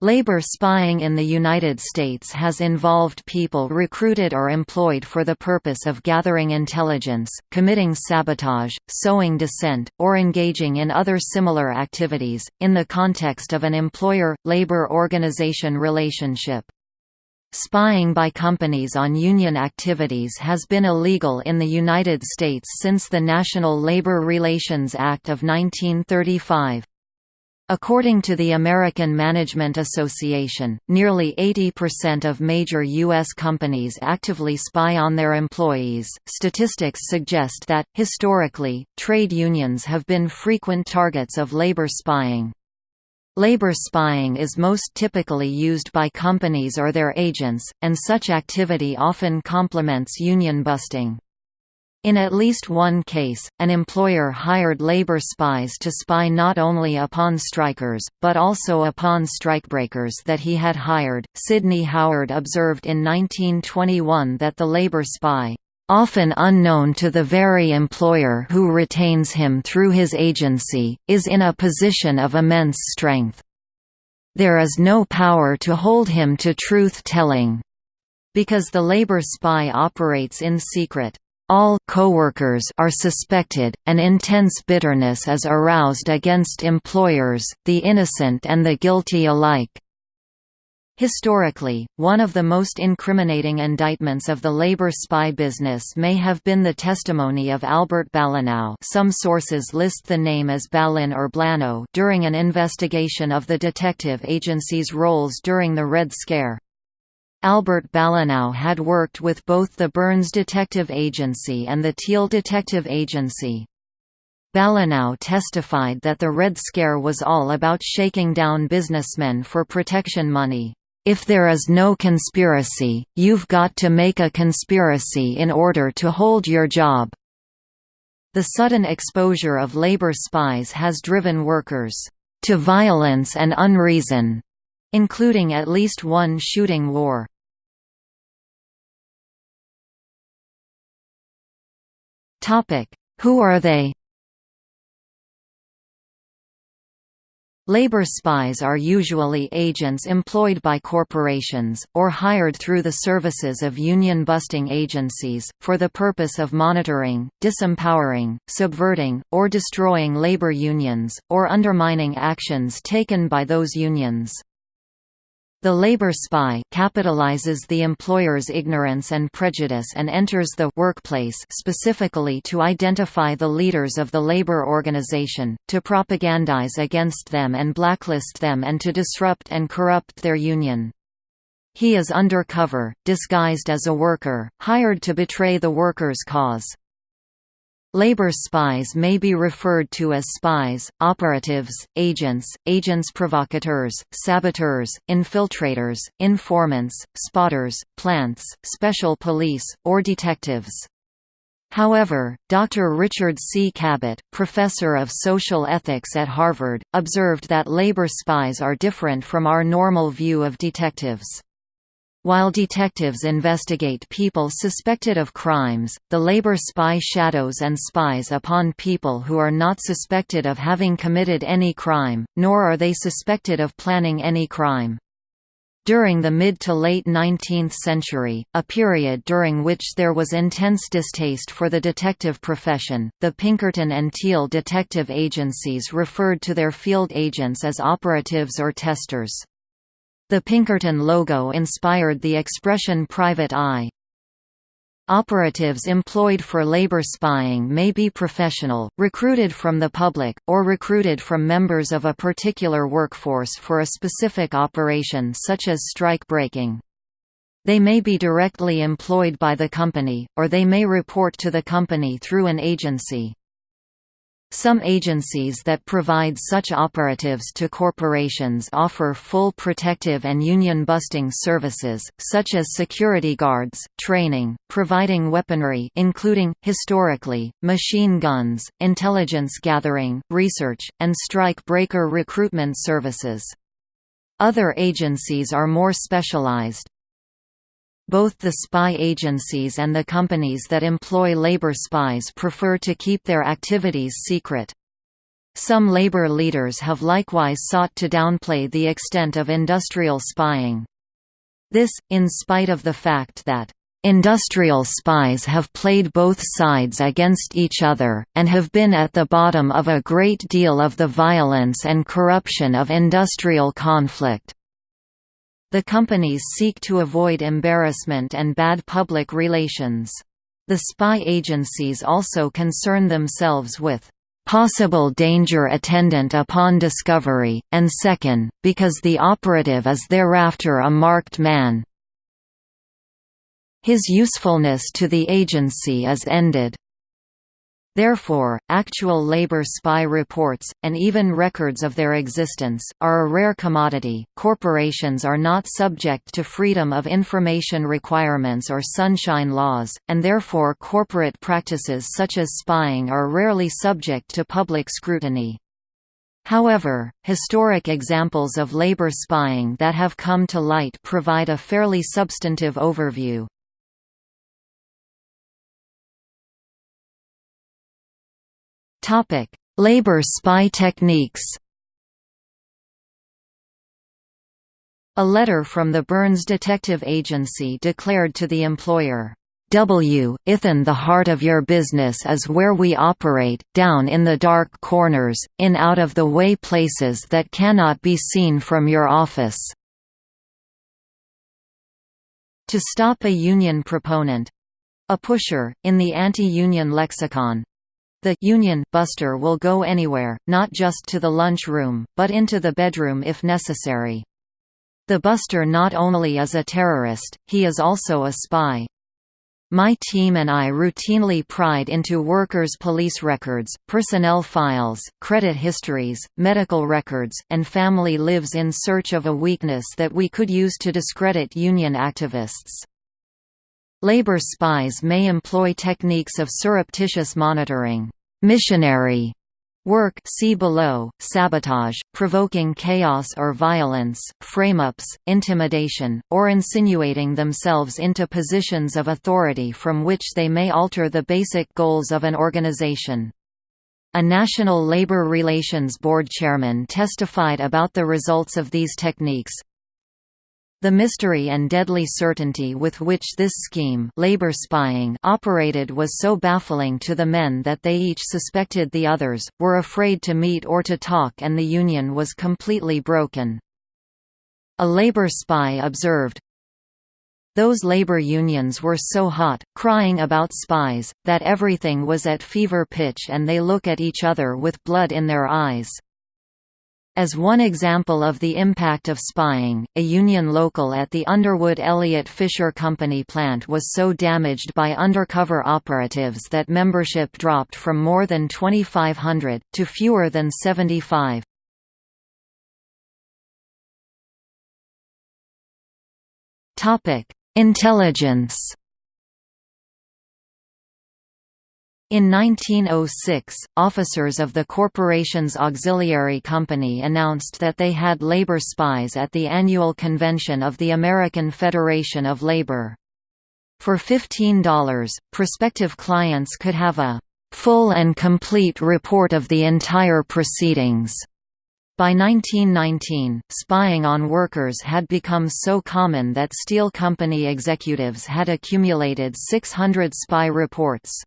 Labor spying in the United States has involved people recruited or employed for the purpose of gathering intelligence, committing sabotage, sowing dissent, or engaging in other similar activities, in the context of an employer-labor organization relationship. Spying by companies on union activities has been illegal in the United States since the National Labor Relations Act of 1935. According to the American Management Association, nearly 80% of major U.S. companies actively spy on their employees. Statistics suggest that, historically, trade unions have been frequent targets of labor spying. Labor spying is most typically used by companies or their agents, and such activity often complements union busting. In at least one case, an employer hired labor spies to spy not only upon strikers, but also upon strikebreakers that he had hired. Sidney Howard observed in 1921 that the labor spy, often unknown to the very employer who retains him through his agency, is in a position of immense strength. There is no power to hold him to truth-telling, because the labor spy operates in secret. All coworkers are suspected, and intense bitterness is aroused against employers, the innocent and the guilty alike. Historically, one of the most incriminating indictments of the labor spy business may have been the testimony of Albert Ballinow some sources list the name as Ballin or Blano during an investigation of the detective agency's roles during the Red Scare. Albert Ballinow had worked with both the Burns Detective Agency and the Thiel Detective Agency. Ballinow testified that the Red Scare was all about shaking down businessmen for protection money. If there is no conspiracy, you've got to make a conspiracy in order to hold your job. The sudden exposure of labor spies has driven workers to violence and unreason including at least one shooting war. Who are they? Labor spies are usually agents employed by corporations, or hired through the services of union-busting agencies, for the purpose of monitoring, disempowering, subverting, or destroying labor unions, or undermining actions taken by those unions. The labor spy capitalizes the employer's ignorance and prejudice and enters the workplace specifically to identify the leaders of the labor organization, to propagandize against them and blacklist them and to disrupt and corrupt their union. He is undercover, disguised as a worker, hired to betray the workers' cause. Labor spies may be referred to as spies, operatives, agents, agents provocateurs, saboteurs, infiltrators, informants, spotters, plants, special police, or detectives. However, Dr. Richard C. Cabot, professor of social ethics at Harvard, observed that labor spies are different from our normal view of detectives. While detectives investigate people suspected of crimes, the labor spy shadows and spies upon people who are not suspected of having committed any crime, nor are they suspected of planning any crime. During the mid to late 19th century, a period during which there was intense distaste for the detective profession, the Pinkerton and Thiel detective agencies referred to their field agents as operatives or testers. The Pinkerton logo inspired the expression private eye. Operatives employed for labor spying may be professional, recruited from the public, or recruited from members of a particular workforce for a specific operation such as strike breaking. They may be directly employed by the company, or they may report to the company through an agency. Some agencies that provide such operatives to corporations offer full protective and union-busting services, such as security guards, training, providing weaponry including, historically, machine guns, intelligence gathering, research, and strike-breaker recruitment services. Other agencies are more specialized, both the spy agencies and the companies that employ labor spies prefer to keep their activities secret. Some labor leaders have likewise sought to downplay the extent of industrial spying. This, in spite of the fact that Industrial spies have played both sides against each other, and have been at the bottom of a great deal of the violence and corruption of industrial conflict. The companies seek to avoid embarrassment and bad public relations. The spy agencies also concern themselves with possible danger attendant upon discovery, and second, because the operative is thereafter a marked man. His usefulness to the agency is ended. Therefore, actual labor spy reports, and even records of their existence, are a rare commodity. Corporations are not subject to freedom of information requirements or sunshine laws, and therefore corporate practices such as spying are rarely subject to public scrutiny. However, historic examples of labor spying that have come to light provide a fairly substantive overview. Topic: Labor spy techniques. A letter from the Burns Detective Agency declared to the employer, W. Ithan the heart of your business is where we operate, down in the dark corners, in out-of-the-way places that cannot be seen from your office." To stop a union proponent—a pusher, in the anti-union lexicon, the union buster will go anywhere, not just to the lunch room, but into the bedroom if necessary. The buster not only is a terrorist, he is also a spy. My team and I routinely pried into workers' police records, personnel files, credit histories, medical records, and family lives in search of a weakness that we could use to discredit union activists. Labor spies may employ techniques of surreptitious monitoring, missionary work see below, sabotage, provoking chaos or violence, frame-ups, intimidation, or insinuating themselves into positions of authority from which they may alter the basic goals of an organization. A National Labor Relations Board chairman testified about the results of these techniques, the mystery and deadly certainty with which this scheme labor spying operated was so baffling to the men that they each suspected the others, were afraid to meet or to talk and the union was completely broken. A labor spy observed, those labor unions were so hot, crying about spies, that everything was at fever pitch and they look at each other with blood in their eyes. As one example of the impact of spying, a Union local at the Underwood Elliott Fisher Company plant was so damaged by undercover operatives that membership dropped from more than 2,500, to fewer than 75. Intelligence In 1906, officers of the corporation's auxiliary company announced that they had labor spies at the annual convention of the American Federation of Labor. For $15, prospective clients could have a full and complete report of the entire proceedings. By 1919, spying on workers had become so common that steel company executives had accumulated 600 spy reports.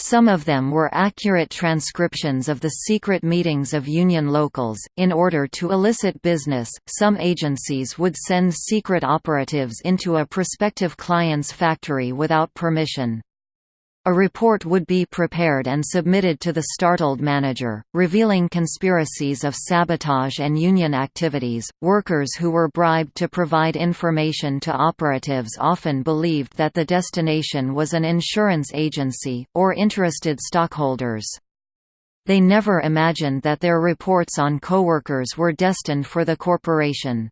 Some of them were accurate transcriptions of the secret meetings of union locals. In order to elicit business, some agencies would send secret operatives into a prospective client's factory without permission. A report would be prepared and submitted to the startled manager, revealing conspiracies of sabotage and union activities. Workers who were bribed to provide information to operatives often believed that the destination was an insurance agency, or interested stockholders. They never imagined that their reports on coworkers were destined for the corporation.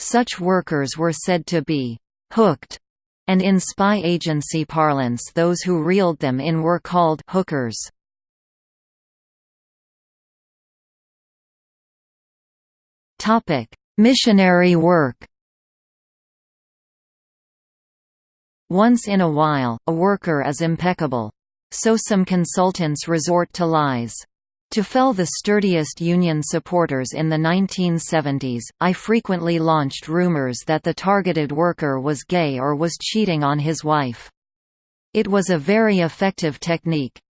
Such workers were said to be hooked and in spy agency parlance those who reeled them in were called hookers. Missionary work Once in a while, a worker is impeccable. So some consultants resort to lies. To fell the sturdiest Union supporters in the 1970s, I frequently launched rumors that the targeted worker was gay or was cheating on his wife. It was a very effective technique.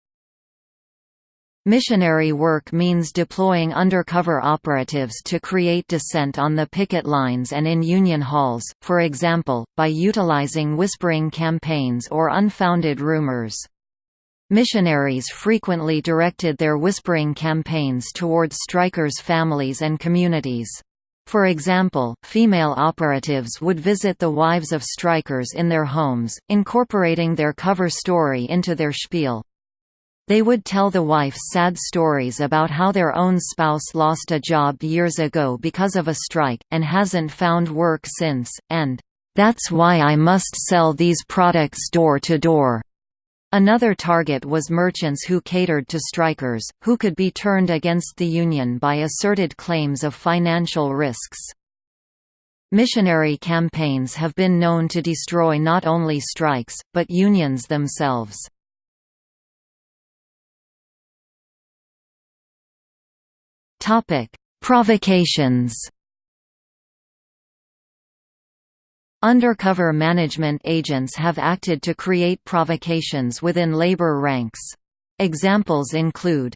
Missionary work means deploying undercover operatives to create dissent on the picket lines and in union halls, for example, by utilizing whispering campaigns or unfounded rumors. Missionaries frequently directed their whispering campaigns towards strikers' families and communities. For example, female operatives would visit the wives of strikers in their homes, incorporating their cover story into their spiel. They would tell the wife sad stories about how their own spouse lost a job years ago because of a strike, and hasn't found work since, and, "...that's why I must sell these products door to door." Another target was merchants who catered to strikers, who could be turned against the Union by asserted claims of financial risks. Missionary campaigns have been known to destroy not only strikes, but unions themselves. Provocations Undercover management agents have acted to create provocations within labor ranks. Examples include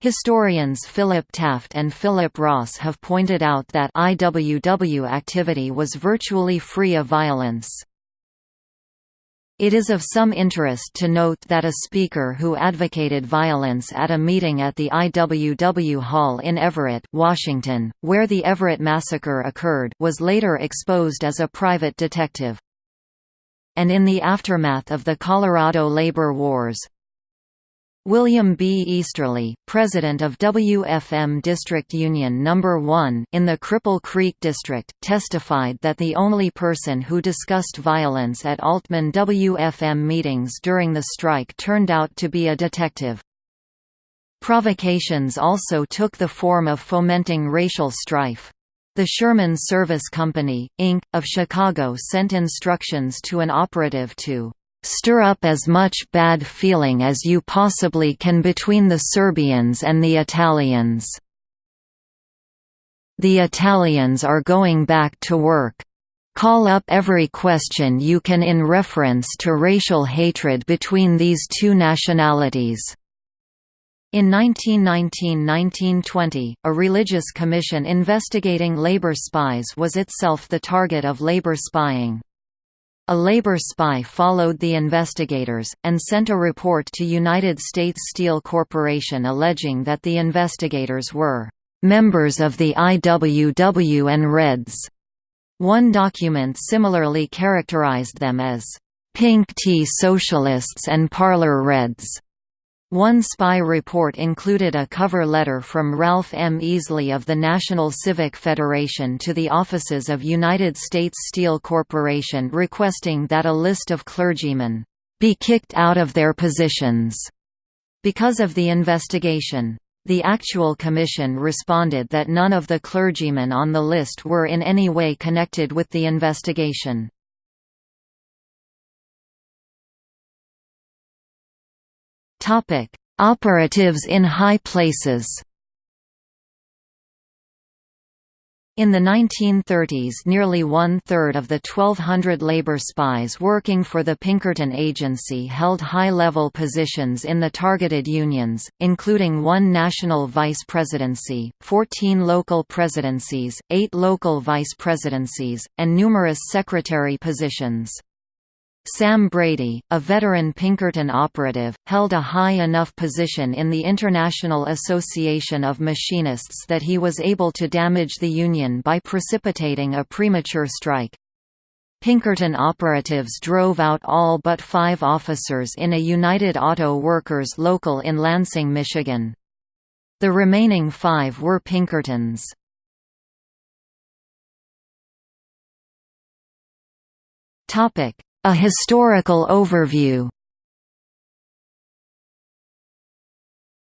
Historians Philip Taft and Philip Ross have pointed out that IWW activity was virtually free of violence. It is of some interest to note that a speaker who advocated violence at a meeting at the IWW Hall in Everett, Washington, where the Everett Massacre occurred was later exposed as a private detective. And in the aftermath of the Colorado labor wars, William B. Easterly, president of WFM District Union No. 1 in the Cripple Creek District, testified that the only person who discussed violence at Altman WFM meetings during the strike turned out to be a detective. Provocations also took the form of fomenting racial strife. The Sherman Service Company, Inc., of Chicago sent instructions to an operative to Stir up as much bad feeling as you possibly can between the Serbians and the Italians. The Italians are going back to work. Call up every question you can in reference to racial hatred between these two nationalities. In 1919–1920, a religious commission investigating labor spies was itself the target of labor spying. A labor spy followed the investigators, and sent a report to United States Steel Corporation alleging that the investigators were "...members of the IWW and Reds." One document similarly characterized them as "...pink tea socialists and parlor Reds." One spy report included a cover letter from Ralph M. Easley of the National Civic Federation to the offices of United States Steel Corporation requesting that a list of clergymen be kicked out of their positions because of the investigation. The actual commission responded that none of the clergymen on the list were in any way connected with the investigation. Topic: Operatives in high places. In the 1930s nearly one-third of the 1,200 labor spies working for the Pinkerton Agency held high-level positions in the targeted unions, including one national vice presidency, 14 local presidencies, eight local vice presidencies, and numerous secretary positions. Sam Brady, a veteran Pinkerton operative, held a high enough position in the International Association of Machinists that he was able to damage the union by precipitating a premature strike. Pinkerton operatives drove out all but five officers in a United Auto Workers local in Lansing, Michigan. The remaining five were Pinkertons. Topic a historical overview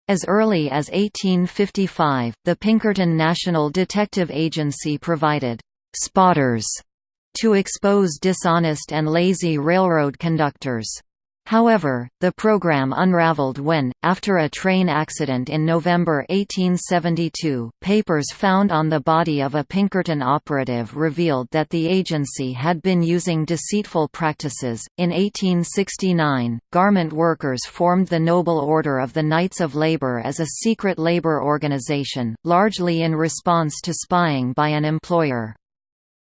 As early as 1855, the Pinkerton National Detective Agency provided «spotters» to expose dishonest and lazy railroad conductors. However, the program unraveled when, after a train accident in November 1872, papers found on the body of a Pinkerton operative revealed that the agency had been using deceitful practices. In 1869, garment workers formed the Noble Order of the Knights of Labor as a secret labor organization, largely in response to spying by an employer.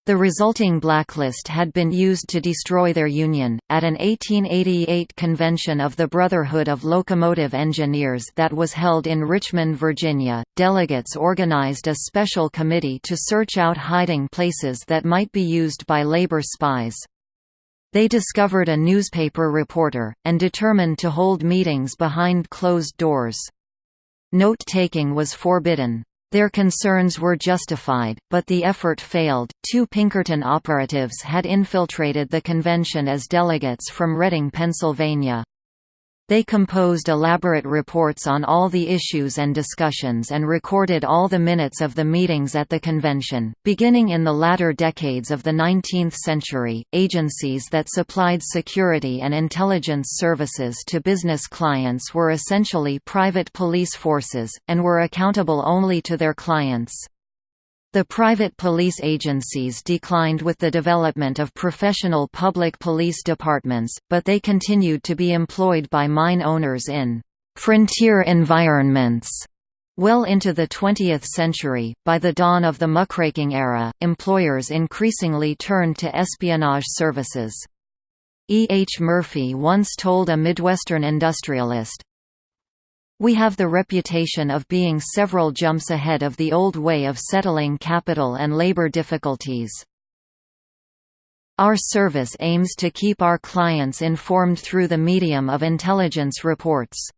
The resulting blacklist had been used to destroy their union. At an 1888 convention of the Brotherhood of Locomotive Engineers that was held in Richmond, Virginia, delegates organized a special committee to search out hiding places that might be used by labor spies. They discovered a newspaper reporter, and determined to hold meetings behind closed doors. Note-taking was forbidden. Their concerns were justified, but the effort failed. Two Pinkerton operatives had infiltrated the convention as delegates from Reading, Pennsylvania. They composed elaborate reports on all the issues and discussions and recorded all the minutes of the meetings at the convention. Beginning in the latter decades of the 19th century, agencies that supplied security and intelligence services to business clients were essentially private police forces, and were accountable only to their clients. The private police agencies declined with the development of professional public police departments, but they continued to be employed by mine owners in «frontier environments». Well into the 20th century, by the dawn of the muckraking era, employers increasingly turned to espionage services. E. H. Murphy once told a Midwestern industrialist, we have the reputation of being several jumps ahead of the old way of settling capital and labor difficulties. Our service aims to keep our clients informed through the medium of intelligence reports.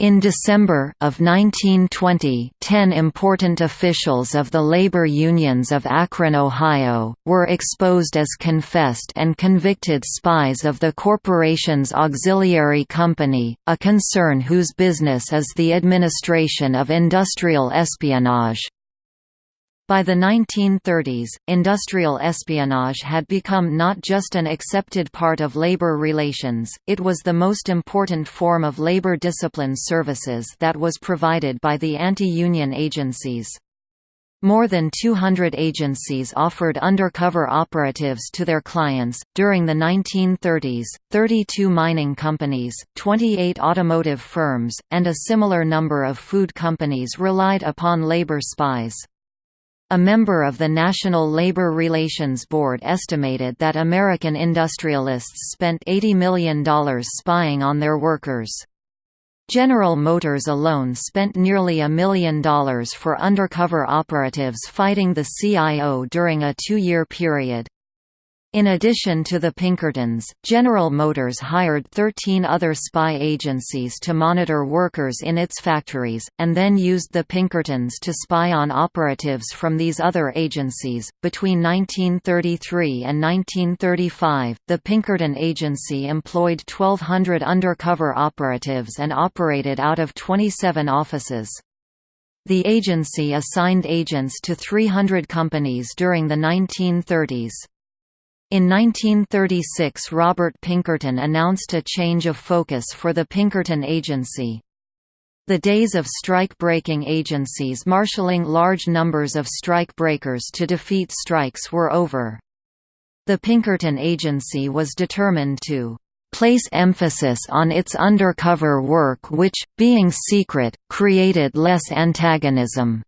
In December of 1920, ten important officials of the labor unions of Akron, Ohio, were exposed as confessed and convicted spies of the corporation's auxiliary company, a concern whose business is the administration of industrial espionage. By the 1930s, industrial espionage had become not just an accepted part of labor relations, it was the most important form of labor discipline services that was provided by the anti-union agencies. More than 200 agencies offered undercover operatives to their clients. During the 1930s, 32 mining companies, 28 automotive firms, and a similar number of food companies relied upon labor spies. A member of the National Labor Relations Board estimated that American industrialists spent $80 million spying on their workers. General Motors alone spent nearly a million dollars for undercover operatives fighting the CIO during a two-year period. In addition to the Pinkertons, General Motors hired 13 other spy agencies to monitor workers in its factories, and then used the Pinkertons to spy on operatives from these other agencies. Between 1933 and 1935, the Pinkerton Agency employed 1,200 undercover operatives and operated out of 27 offices. The agency assigned agents to 300 companies during the 1930s. In 1936 Robert Pinkerton announced a change of focus for the Pinkerton Agency. The days of strike-breaking agencies marshalling large numbers of strike breakers to defeat strikes were over. The Pinkerton Agency was determined to place emphasis on its undercover work which, being secret, created less antagonism.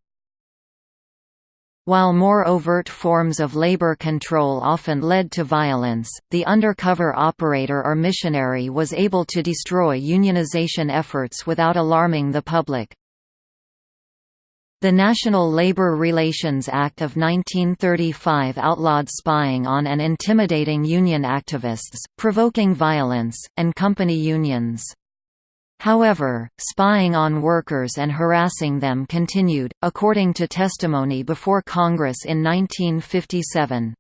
While more overt forms of labor control often led to violence, the undercover operator or missionary was able to destroy unionization efforts without alarming the public. The National Labor Relations Act of 1935 outlawed spying on and intimidating union activists, provoking violence, and company unions. However, spying on workers and harassing them continued, according to testimony before Congress in 1957.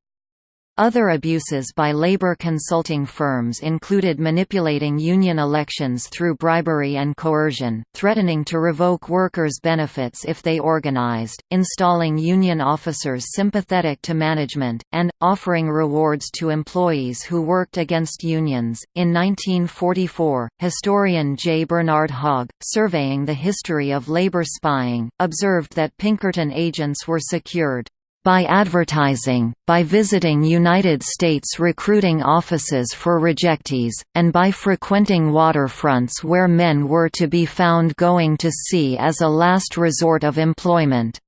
Other abuses by labor consulting firms included manipulating union elections through bribery and coercion, threatening to revoke workers' benefits if they organized, installing union officers sympathetic to management, and offering rewards to employees who worked against unions. In 1944, historian J. Bernard Hogg, surveying the history of labor spying, observed that Pinkerton agents were secured by advertising, by visiting United States recruiting offices for rejectees, and by frequenting waterfronts where men were to be found going to sea as a last resort of employment.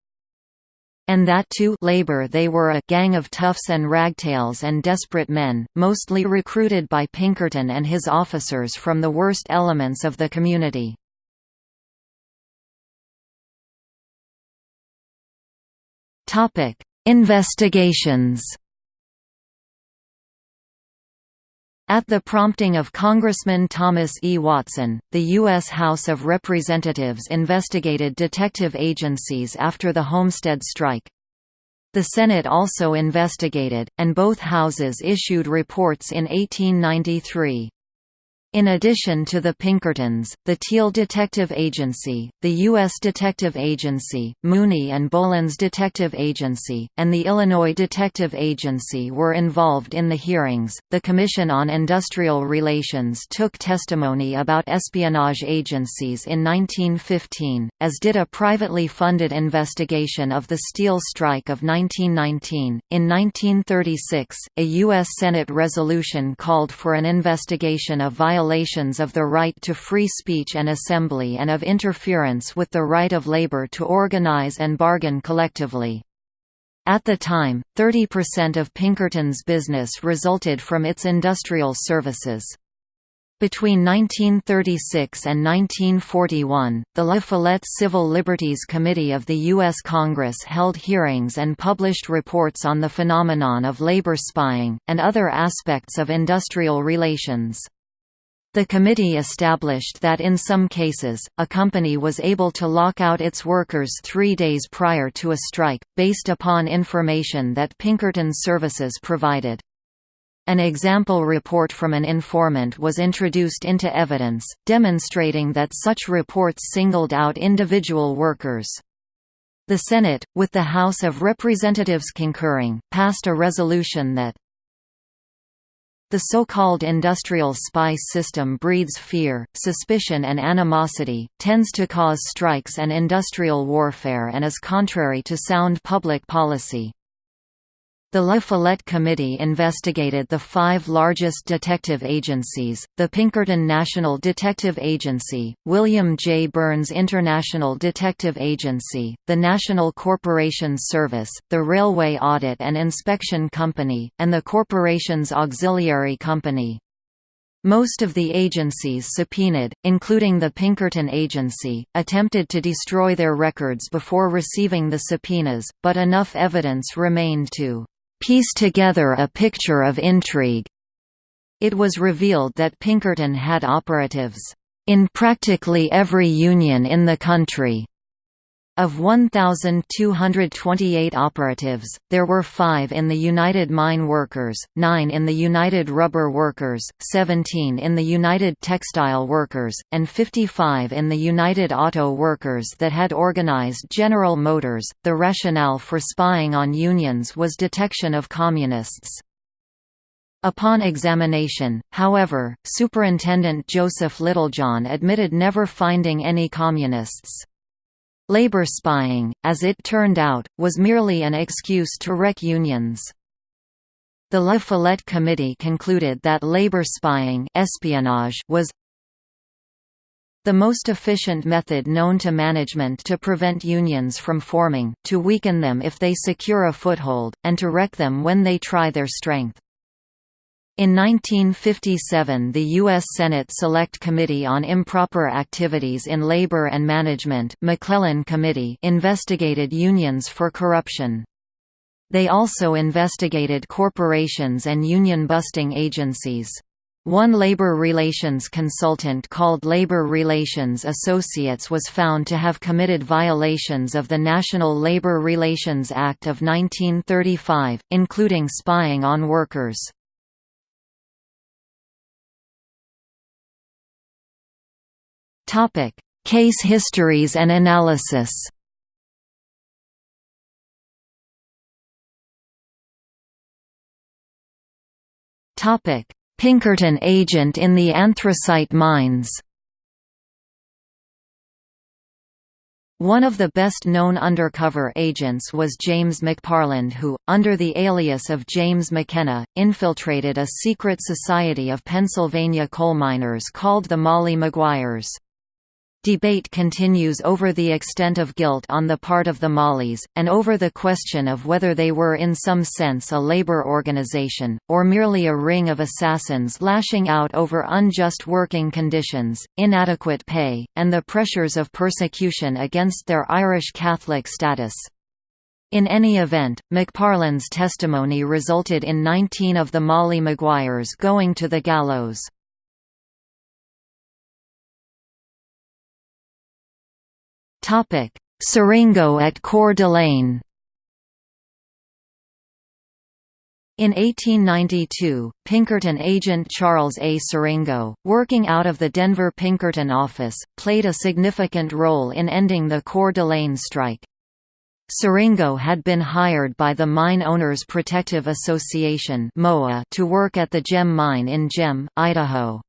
And that to labor they were a gang of toughs and ragtails and desperate men, mostly recruited by Pinkerton and his officers from the worst elements of the community. Topic: Investigations. At the prompting of Congressman Thomas E. Watson, the U.S. House of Representatives investigated detective agencies after the Homestead strike. The Senate also investigated, and both houses issued reports in 1893. In addition to the Pinkertons, the Thiel Detective Agency, the U.S. Detective Agency, Mooney and Boland's Detective Agency, and the Illinois Detective Agency were involved in the hearings. The Commission on Industrial Relations took testimony about espionage agencies in 1915, as did a privately funded investigation of the steel strike of 1919. In 1936, a U.S. Senate resolution called for an investigation of violations violations of the right to free speech and assembly and of interference with the right of labor to organize and bargain collectively. At the time, 30% of Pinkerton's business resulted from its industrial services. Between 1936 and 1941, the La Follette Civil Liberties Committee of the U.S. Congress held hearings and published reports on the phenomenon of labor spying, and other aspects of industrial relations. The committee established that in some cases, a company was able to lock out its workers three days prior to a strike, based upon information that Pinkerton Services provided. An example report from an informant was introduced into evidence, demonstrating that such reports singled out individual workers. The Senate, with the House of Representatives concurring, passed a resolution that the so-called industrial spy system breeds fear, suspicion and animosity, tends to cause strikes and industrial warfare and is contrary to sound public policy. The La Follette Committee investigated the five largest detective agencies, the Pinkerton National Detective Agency, William J. Burns International Detective Agency, the National Corporation Service, the Railway Audit and Inspection Company, and the Corporation's Auxiliary Company. Most of the agencies subpoenaed, including the Pinkerton Agency, attempted to destroy their records before receiving the subpoenas, but enough evidence remained to piece together a picture of intrigue. It was revealed that Pinkerton had operatives in practically every union in the country. Of 1,228 operatives, there were five in the United Mine Workers, nine in the United Rubber Workers, 17 in the United Textile Workers, and 55 in the United Auto Workers that had organized General Motors. The rationale for spying on unions was detection of communists. Upon examination, however, Superintendent Joseph Littlejohn admitted never finding any communists. Labor spying, as it turned out, was merely an excuse to wreck unions. The La Follette Committee concluded that labor spying espionage was the most efficient method known to management to prevent unions from forming, to weaken them if they secure a foothold, and to wreck them when they try their strength. In 1957 the U.S. Senate Select Committee on Improper Activities in Labor and Management McClellan Committee investigated unions for corruption. They also investigated corporations and union-busting agencies. One labor relations consultant called Labor Relations Associates was found to have committed violations of the National Labor Relations Act of 1935, including spying on workers. Case histories and analysis Topic: Pinkerton agent in the anthracite mines One of the best-known undercover agents was James McParland who, under the alias of James McKenna, infiltrated a secret society of Pennsylvania coal miners called the Molly Maguires. Debate continues over the extent of guilt on the part of the Mollies, and over the question of whether they were in some sense a labor organization, or merely a ring of assassins lashing out over unjust working conditions, inadequate pay, and the pressures of persecution against their Irish Catholic status. In any event, McParland's testimony resulted in 19 of the Molly Maguires going to the gallows. Topic: Siringo at Coeur d'Alene. In 1892, Pinkerton agent Charles A. Siringo, working out of the Denver Pinkerton office, played a significant role in ending the Coeur d'Alene strike. Siringo had been hired by the Mine Owners Protective Association to work at the Gem Mine in Gem, Idaho.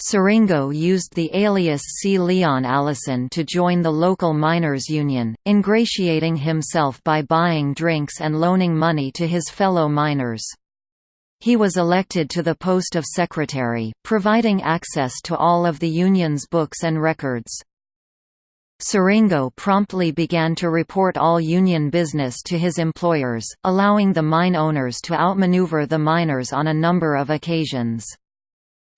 Siringo used the alias C. Leon Allison to join the local miners' union, ingratiating himself by buying drinks and loaning money to his fellow miners. He was elected to the post of secretary, providing access to all of the union's books and records. Siringo promptly began to report all union business to his employers, allowing the mine owners to outmaneuver the miners on a number of occasions.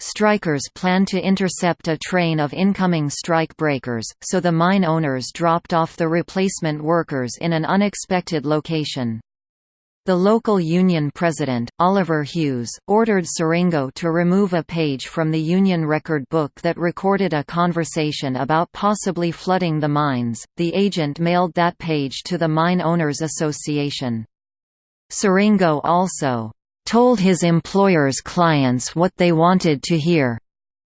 Strikers planned to intercept a train of incoming strike breakers, so the mine owners dropped off the replacement workers in an unexpected location. The local union president, Oliver Hughes, ordered Siringo to remove a page from the union record book that recorded a conversation about possibly flooding the mines. The agent mailed that page to the Mine Owners Association. Siringo also told his employer's clients what they wanted to hear,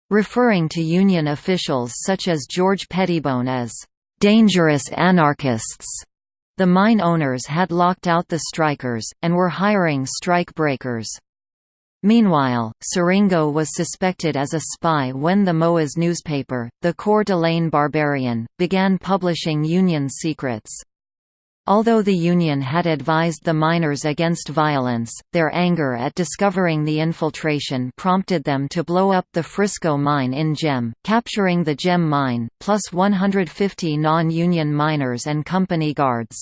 referring to union officials such as George Pettibone as dangerous anarchists. The mine owners had locked out the strikers, and were hiring strike breakers. Meanwhile, Siringo was suspected as a spy when the MOA's newspaper, the Coeur d'Alene Barbarian, began publishing Union secrets. Although the Union had advised the miners against violence, their anger at discovering the infiltration prompted them to blow up the Frisco mine in Gem, capturing the Gem mine, plus 150 non-Union miners and company guards.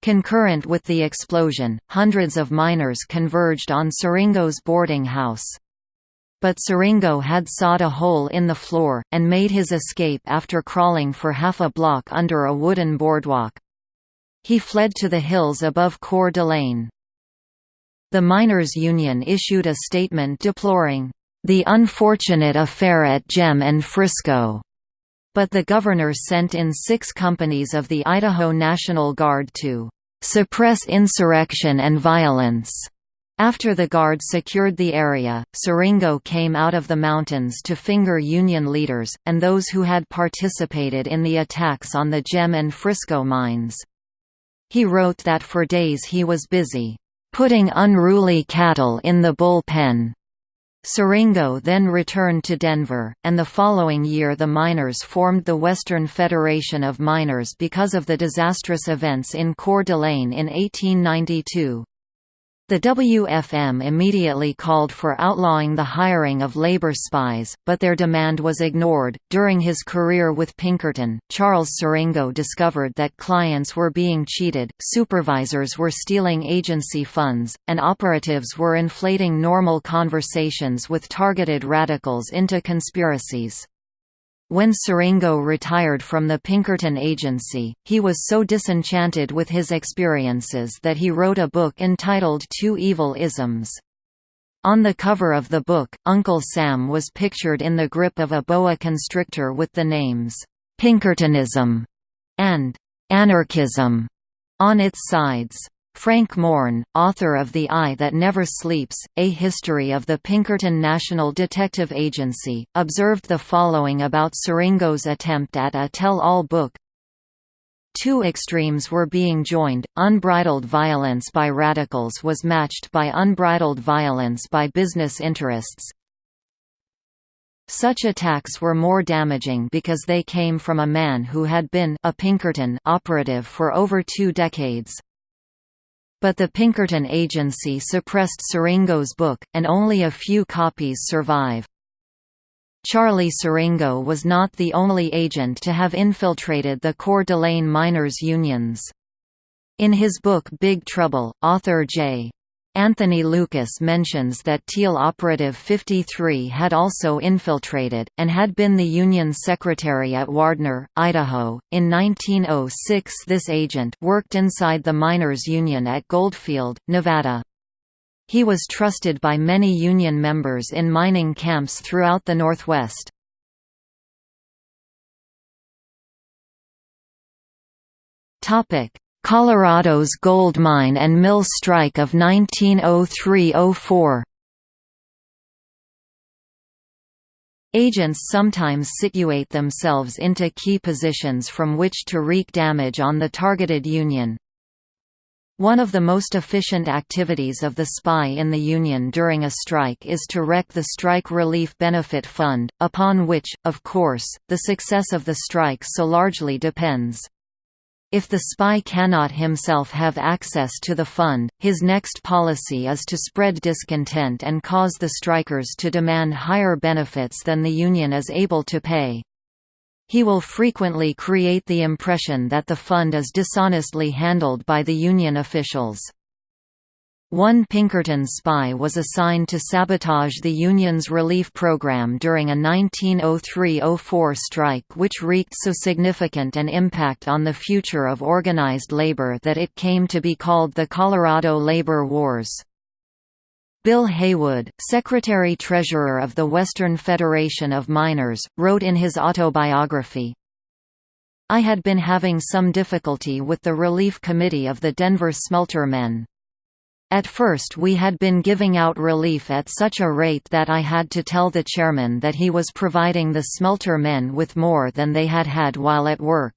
Concurrent with the explosion, hundreds of miners converged on Siringo's boarding house. But Siringo had sawed a hole in the floor, and made his escape after crawling for half a block under a wooden boardwalk. He fled to the hills above Coeur d'Alene. The Miners' Union issued a statement deploring, "...the unfortunate affair at Gem and Frisco." But the governor sent in six companies of the Idaho National Guard to "...suppress insurrection and violence." After the Guard secured the area, Siringo came out of the mountains to finger Union leaders, and those who had participated in the attacks on the Gem and Frisco mines. He wrote that for days he was busy, "...putting unruly cattle in the bullpen." Siringo then returned to Denver, and the following year the miners formed the Western Federation of Miners because of the disastrous events in Coeur d'Alene in 1892. The WFM immediately called for outlawing the hiring of labor spies, but their demand was ignored. During his career with Pinkerton, Charles Siringo discovered that clients were being cheated, supervisors were stealing agency funds, and operatives were inflating normal conversations with targeted radicals into conspiracies. When Siringo retired from the Pinkerton Agency, he was so disenchanted with his experiences that he wrote a book entitled Two Evil Isms. On the cover of the book, Uncle Sam was pictured in the grip of a boa constrictor with the names, "'Pinkertonism' and "'Anarchism' on its sides. Frank Morn, author of The Eye That Never Sleeps, A History of the Pinkerton National Detective Agency, observed the following about Siringo's attempt at a tell-all book Two extremes were being joined, unbridled violence by radicals was matched by unbridled violence by business interests. Such attacks were more damaging because they came from a man who had been a Pinkerton operative for over two decades. But the Pinkerton agency suppressed Siringo's book, and only a few copies survive. Charlie Siringo was not the only agent to have infiltrated the Coeur d'Alene miners' unions. In his book Big Trouble, author J. Anthony Lukas mentions that Thiel Operative 53 had also infiltrated, and had been the Union secretary at Wardner, Idaho. In 1906 this agent worked inside the Miners' Union at Goldfield, Nevada. He was trusted by many Union members in mining camps throughout the Northwest. Colorado's gold mine and mill strike of 1903–04 Agents sometimes situate themselves into key positions from which to wreak damage on the targeted Union. One of the most efficient activities of the spy in the Union during a strike is to wreck the Strike Relief Benefit Fund, upon which, of course, the success of the strike so largely depends. If the spy cannot himself have access to the fund, his next policy is to spread discontent and cause the strikers to demand higher benefits than the union is able to pay. He will frequently create the impression that the fund is dishonestly handled by the union officials. One Pinkerton spy was assigned to sabotage the Union's relief program during a 1903–04 strike which wreaked so significant an impact on the future of organized labor that it came to be called the Colorado Labor Wars. Bill Haywood, Secretary-Treasurer of the Western Federation of Miners, wrote in his autobiography, I had been having some difficulty with the relief committee of the Denver smelter men. At first we had been giving out relief at such a rate that I had to tell the chairman that he was providing the smelter men with more than they had had while at work.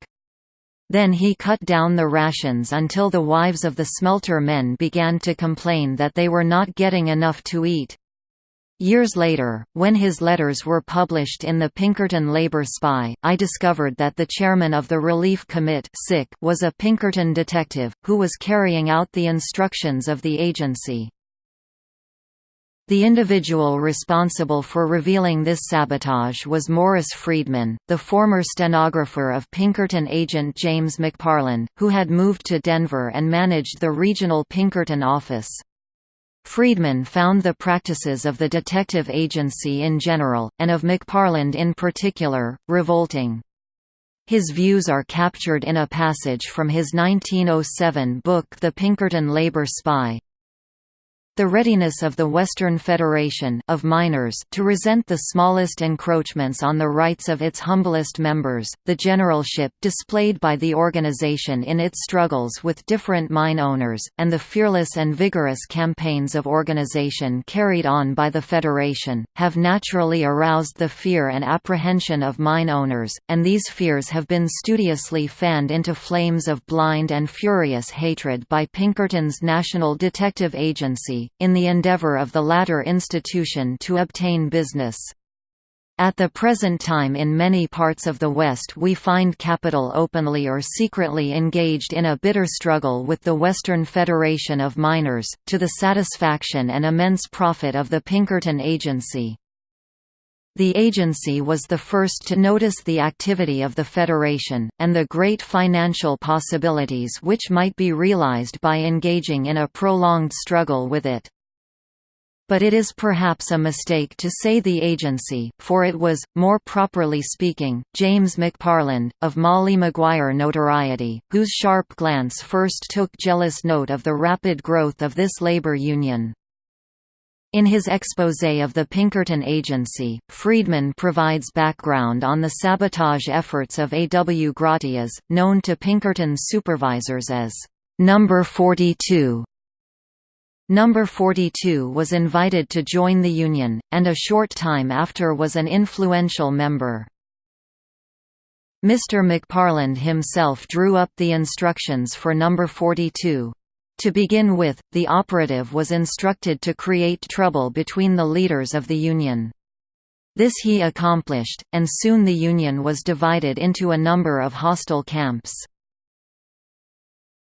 Then he cut down the rations until the wives of the smelter men began to complain that they were not getting enough to eat. Years later, when his letters were published in the Pinkerton Labor Spy, I discovered that the chairman of the Relief Commit was a Pinkerton detective, who was carrying out the instructions of the agency. The individual responsible for revealing this sabotage was Morris Friedman, the former stenographer of Pinkerton agent James McParland, who had moved to Denver and managed the regional Pinkerton office. Friedman found the practices of the detective agency in general, and of McParland in particular, revolting. His views are captured in a passage from his 1907 book The Pinkerton Labor Spy. The readiness of the Western Federation of Miners to resent the smallest encroachments on the rights of its humblest members, the generalship displayed by the organization in its struggles with different mine owners, and the fearless and vigorous campaigns of organization carried on by the Federation, have naturally aroused the fear and apprehension of mine owners, and these fears have been studiously fanned into flames of blind and furious hatred by Pinkerton's National Detective Agency in the endeavor of the latter institution to obtain business. At the present time in many parts of the West we find capital openly or secretly engaged in a bitter struggle with the Western Federation of Miners, to the satisfaction and immense profit of the Pinkerton Agency. The agency was the first to notice the activity of the Federation, and the great financial possibilities which might be realized by engaging in a prolonged struggle with it. But it is perhaps a mistake to say the agency, for it was, more properly speaking, James McParland, of Molly Maguire notoriety, whose sharp glance first took jealous note of the rapid growth of this labor union. In his exposé of the Pinkerton Agency, Friedman provides background on the sabotage efforts of A. W. Gratias, known to Pinkerton supervisors as Number 42. Number 42 was invited to join the Union, and a short time after was an influential member. Mr. McParland himself drew up the instructions for Number 42. To begin with, the operative was instructed to create trouble between the leaders of the Union. This he accomplished, and soon the Union was divided into a number of hostile camps.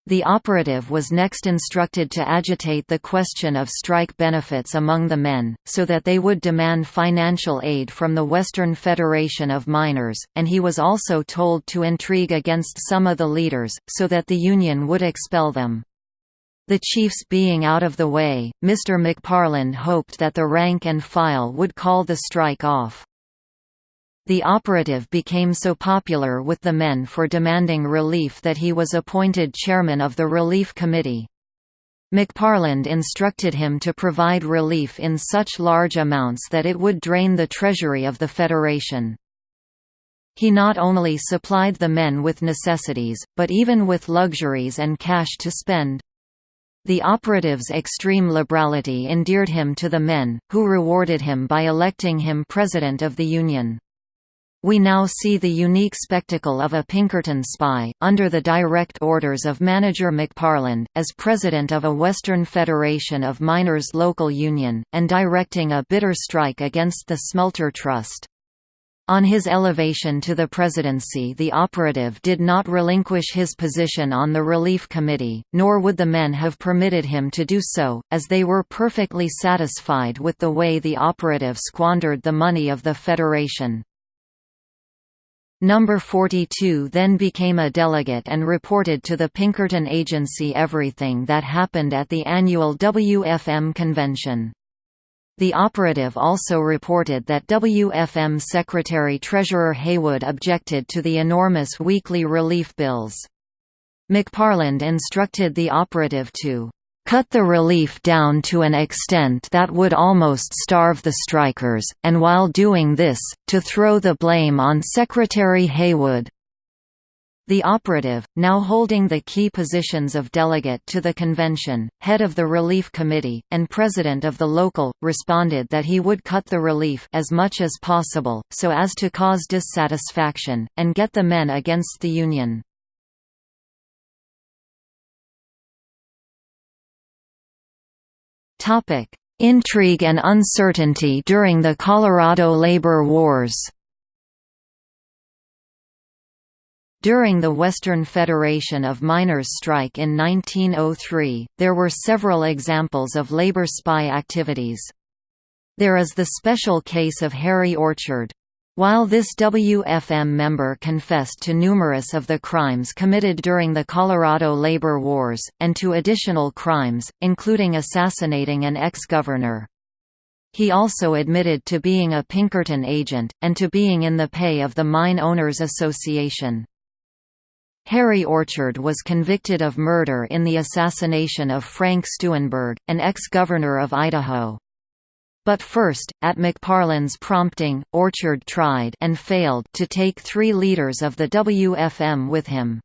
The operative was next instructed to agitate the question of strike benefits among the men, so that they would demand financial aid from the Western Federation of Miners, and he was also told to intrigue against some of the leaders, so that the Union would expel them. The chiefs being out of the way, Mr. McParland hoped that the rank and file would call the strike off. The operative became so popular with the men for demanding relief that he was appointed chairman of the Relief Committee. McParland instructed him to provide relief in such large amounts that it would drain the treasury of the Federation. He not only supplied the men with necessities, but even with luxuries and cash to spend. The operative's extreme liberality endeared him to the men, who rewarded him by electing him President of the Union. We now see the unique spectacle of a Pinkerton spy, under the direct orders of manager McParland, as president of a Western Federation of Miners local union, and directing a bitter strike against the Smelter Trust. On his elevation to the presidency the operative did not relinquish his position on the Relief Committee, nor would the men have permitted him to do so, as they were perfectly satisfied with the way the operative squandered the money of the Federation. Number 42 then became a delegate and reported to the Pinkerton Agency everything that happened at the annual WFM convention. The operative also reported that WFM Secretary-Treasurer Haywood objected to the enormous weekly relief bills. McParland instructed the operative to cut the relief down to an extent that would almost starve the strikers, and while doing this, to throw the blame on Secretary Haywood. The operative, now holding the key positions of delegate to the convention, head of the relief committee, and president of the local, responded that he would cut the relief as much as possible, so as to cause dissatisfaction, and get the men against the union. Intrigue and uncertainty during the Colorado labor wars During the Western Federation of Miners strike in 1903, there were several examples of labor spy activities. There is the special case of Harry Orchard. While this WFM member confessed to numerous of the crimes committed during the Colorado labor wars, and to additional crimes, including assassinating an ex-governor. He also admitted to being a Pinkerton agent, and to being in the pay of the Mine Owners Association. Harry Orchard was convicted of murder in the assassination of Frank Steunenberg, an ex-governor of Idaho. But first, at McParland's prompting, Orchard tried and failed to take three leaders of the WFM with him.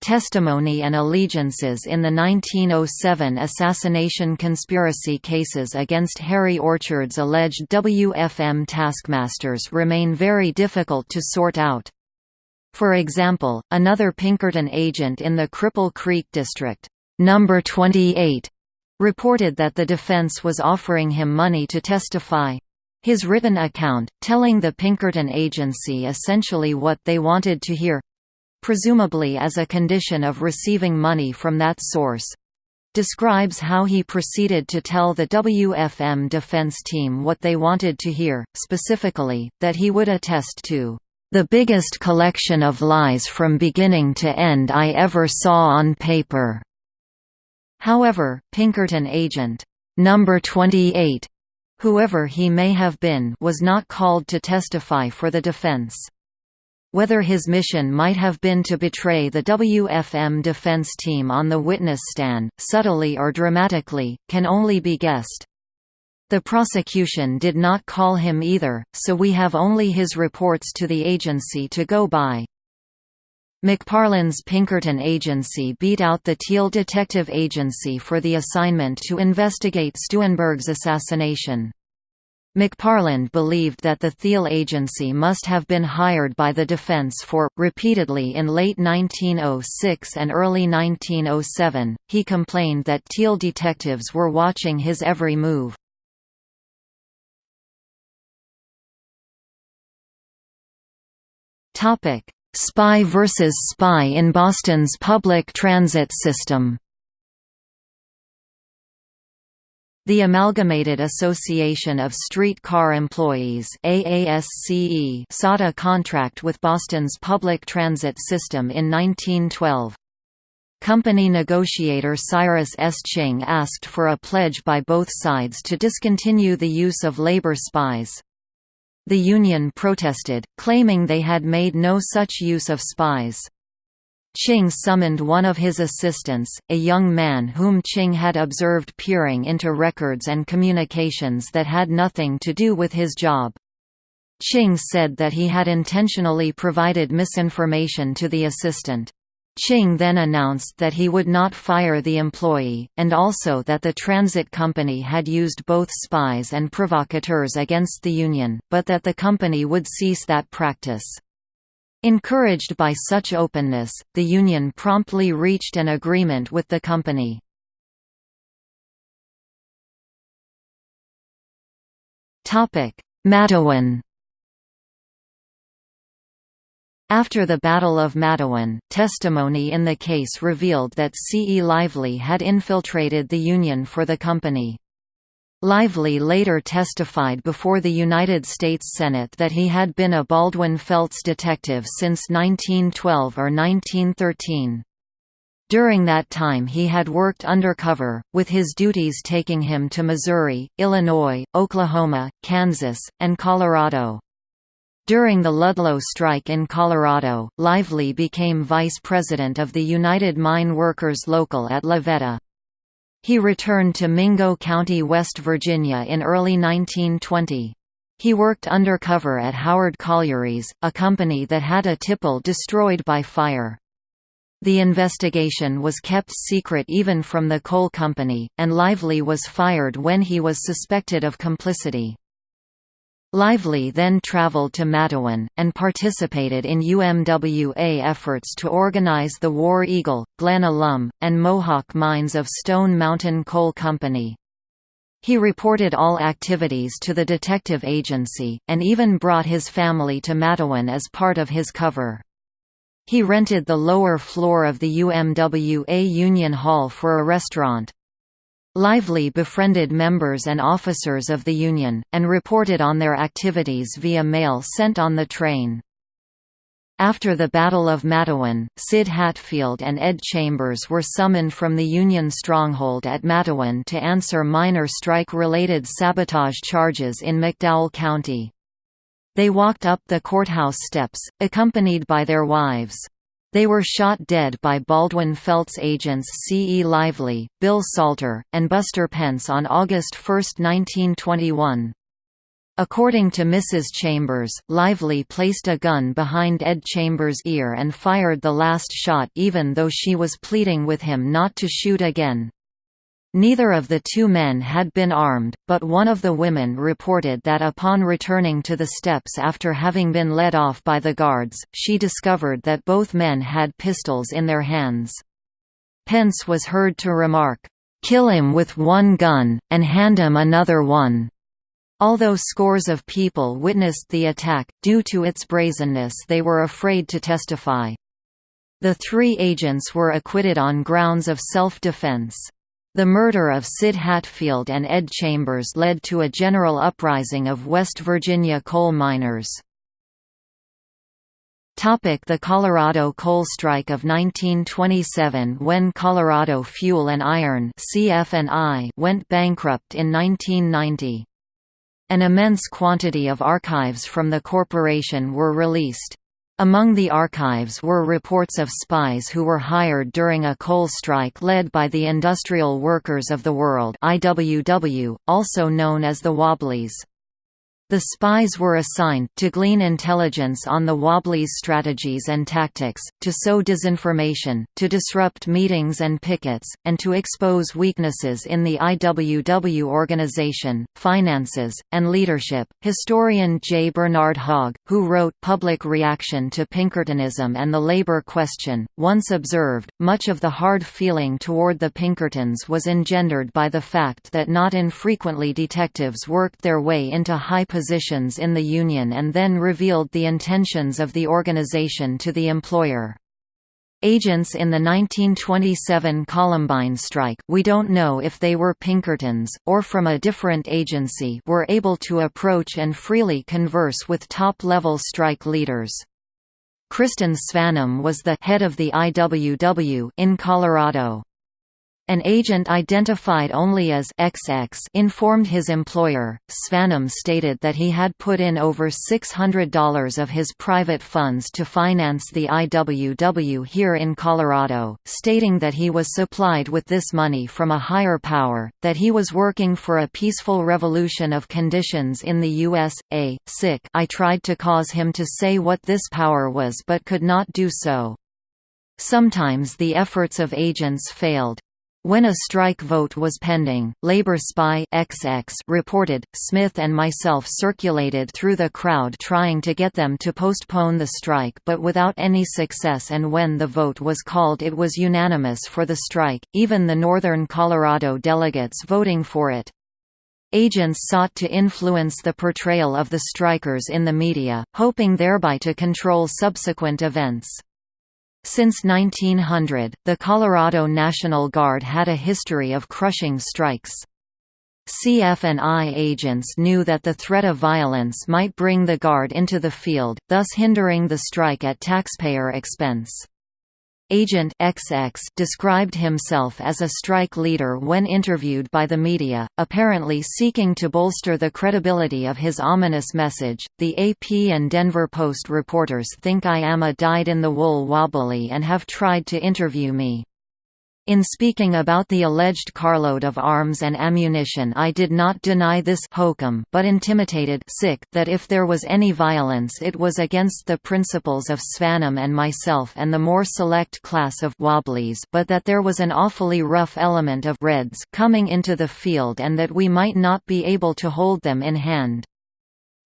Testimony and allegiances in the 1907 assassination conspiracy cases against Harry Orchard's alleged WFM taskmasters remain very difficult to sort out. For example, another Pinkerton agent in the Cripple Creek district, number 28, reported that the defense was offering him money to testify. His written account, telling the Pinkerton agency essentially what they wanted to hear presumably as a condition of receiving money from that source describes how he proceeded to tell the WFM defense team what they wanted to hear, specifically, that he would attest to the biggest collection of lies from beginning to end I ever saw on paper." However, Pinkerton agent, number 28, whoever he may have been was not called to testify for the defense. Whether his mission might have been to betray the WFM defense team on the witness stand, subtly or dramatically, can only be guessed. The prosecution did not call him either, so we have only his reports to the agency to go by. McParland's Pinkerton Agency beat out the Thiel Detective Agency for the assignment to investigate Steunenberg's assassination. McParland believed that the Thiel agency must have been hired by the defense for, repeatedly in late 1906 and early 1907, he complained that Thiel detectives were watching his every move. Spy versus spy in Boston's public transit system The Amalgamated Association of Streetcar Employees AASCE sought a contract with Boston's public transit system in 1912. Company negotiator Cyrus S. Ching asked for a pledge by both sides to discontinue the use of labor spies. The union protested, claiming they had made no such use of spies. Ching summoned one of his assistants, a young man whom Ching had observed peering into records and communications that had nothing to do with his job. Ching said that he had intentionally provided misinformation to the assistant. Ching then announced that he would not fire the employee, and also that the transit company had used both spies and provocateurs against the union, but that the company would cease that practice. Encouraged by such openness, the union promptly reached an agreement with the company. Matewan After the Battle of Matewan, testimony in the case revealed that C. E. Lively had infiltrated the Union for the company. Lively later testified before the United States Senate that he had been a Baldwin Felts detective since 1912 or 1913. During that time he had worked undercover, with his duties taking him to Missouri, Illinois, Oklahoma, Kansas, and Colorado. During the Ludlow strike in Colorado, Lively became vice president of the United Mine Workers Local at La Veta. He returned to Mingo County, West Virginia in early 1920. He worked undercover at Howard Collieries, a company that had a tipple destroyed by fire. The investigation was kept secret even from the coal company, and Lively was fired when he was suspected of complicity. Lively then traveled to Matewan, and participated in UMWA efforts to organize the War Eagle, Glen Alum, and Mohawk mines of Stone Mountain Coal Company. He reported all activities to the detective agency, and even brought his family to Matewan as part of his cover. He rented the lower floor of the UMWA Union Hall for a restaurant. Lively befriended members and officers of the Union, and reported on their activities via mail sent on the train. After the Battle of Matewan, Sid Hatfield and Ed Chambers were summoned from the Union stronghold at Matewan to answer minor strike-related sabotage charges in McDowell County. They walked up the courthouse steps, accompanied by their wives. They were shot dead by Baldwin Felts agents C. E. Lively, Bill Salter, and Buster Pence on August 1, 1921. According to Mrs. Chambers, Lively placed a gun behind Ed Chambers' ear and fired the last shot even though she was pleading with him not to shoot again. Neither of the two men had been armed, but one of the women reported that upon returning to the steps after having been led off by the guards, she discovered that both men had pistols in their hands. Pence was heard to remark, "'Kill him with one gun, and hand him another one." Although scores of people witnessed the attack, due to its brazenness they were afraid to testify. The three agents were acquitted on grounds of self-defense. The murder of Sid Hatfield and Ed Chambers led to a general uprising of West Virginia coal miners. The Colorado coal strike of 1927 When Colorado Fuel and Iron went bankrupt in 1990. An immense quantity of archives from the corporation were released. Among the archives were reports of spies who were hired during a coal strike led by the Industrial Workers of the World IWW, also known as the Wobblies. The spies were assigned to glean intelligence on the Wobblies' strategies and tactics, to sow disinformation, to disrupt meetings and pickets, and to expose weaknesses in the IWW organization, finances, and leadership. Historian J. Bernard Hogg, who wrote Public Reaction to Pinkertonism and the Labor Question, once observed, much of the hard feeling toward the Pinkertons was engendered by the fact that not infrequently detectives worked their way into high positions positions in the union and then revealed the intentions of the organization to the employer. Agents in the 1927 Columbine strike we don't know if they were Pinkertons, or from a different agency were able to approach and freely converse with top-level strike leaders. Kristen Svanum was the head of the IWW in Colorado. An agent identified only as XX informed his employer. Svanum stated that he had put in over $600 of his private funds to finance the IWW here in Colorado, stating that he was supplied with this money from a higher power, that he was working for a peaceful revolution of conditions in the U.S. A. Sick I tried to cause him to say what this power was but could not do so. Sometimes the efforts of agents failed. When a strike vote was pending, Labor spy XX reported, Smith and myself circulated through the crowd trying to get them to postpone the strike but without any success and when the vote was called it was unanimous for the strike, even the northern Colorado delegates voting for it. Agents sought to influence the portrayal of the strikers in the media, hoping thereby to control subsequent events. Since 1900, the Colorado National Guard had a history of crushing strikes. CF&I agents knew that the threat of violence might bring the Guard into the field, thus hindering the strike at taxpayer expense. Agent XX described himself as a strike leader when interviewed by the media, apparently seeking to bolster the credibility of his ominous message. The AP and Denver Post reporters think I am a dyed-in-the-wool wobbly and have tried to interview me. In speaking about the alleged carload of arms and ammunition I did not deny this hokum but intimated sick that if there was any violence it was against the principles of Svanum and myself and the more select class of wobblies but that there was an awfully rough element of reds coming into the field and that we might not be able to hold them in hand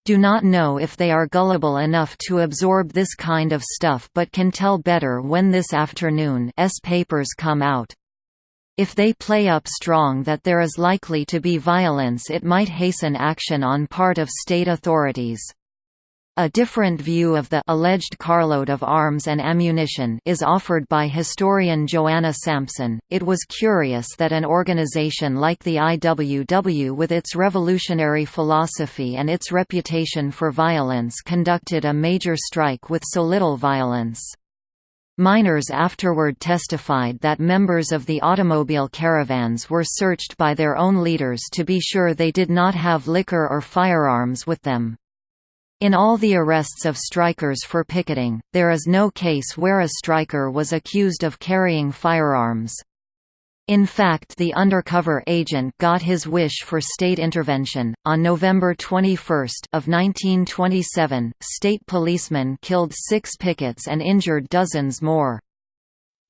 do not know if they are gullible enough to absorb this kind of stuff but can tell better when this afternoon's papers come out. If they play up strong that there is likely to be violence it might hasten action on part of state authorities. A different view of the alleged carload of arms and ammunition is offered by historian Joanna Sampson. It was curious that an organization like the IWW, with its revolutionary philosophy and its reputation for violence, conducted a major strike with so little violence. Miners afterward testified that members of the automobile caravans were searched by their own leaders to be sure they did not have liquor or firearms with them. In all the arrests of strikers for picketing, there is no case where a striker was accused of carrying firearms. In fact, the undercover agent got his wish for state intervention. On November 21 of 1927, state policemen killed six pickets and injured dozens more.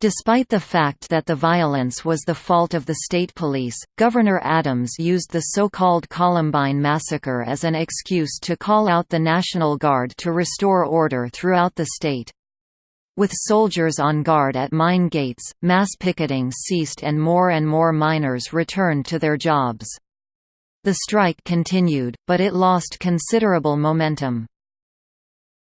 Despite the fact that the violence was the fault of the state police, Governor Adams used the so-called Columbine Massacre as an excuse to call out the National Guard to restore order throughout the state. With soldiers on guard at mine gates, mass picketing ceased and more and more miners returned to their jobs. The strike continued, but it lost considerable momentum.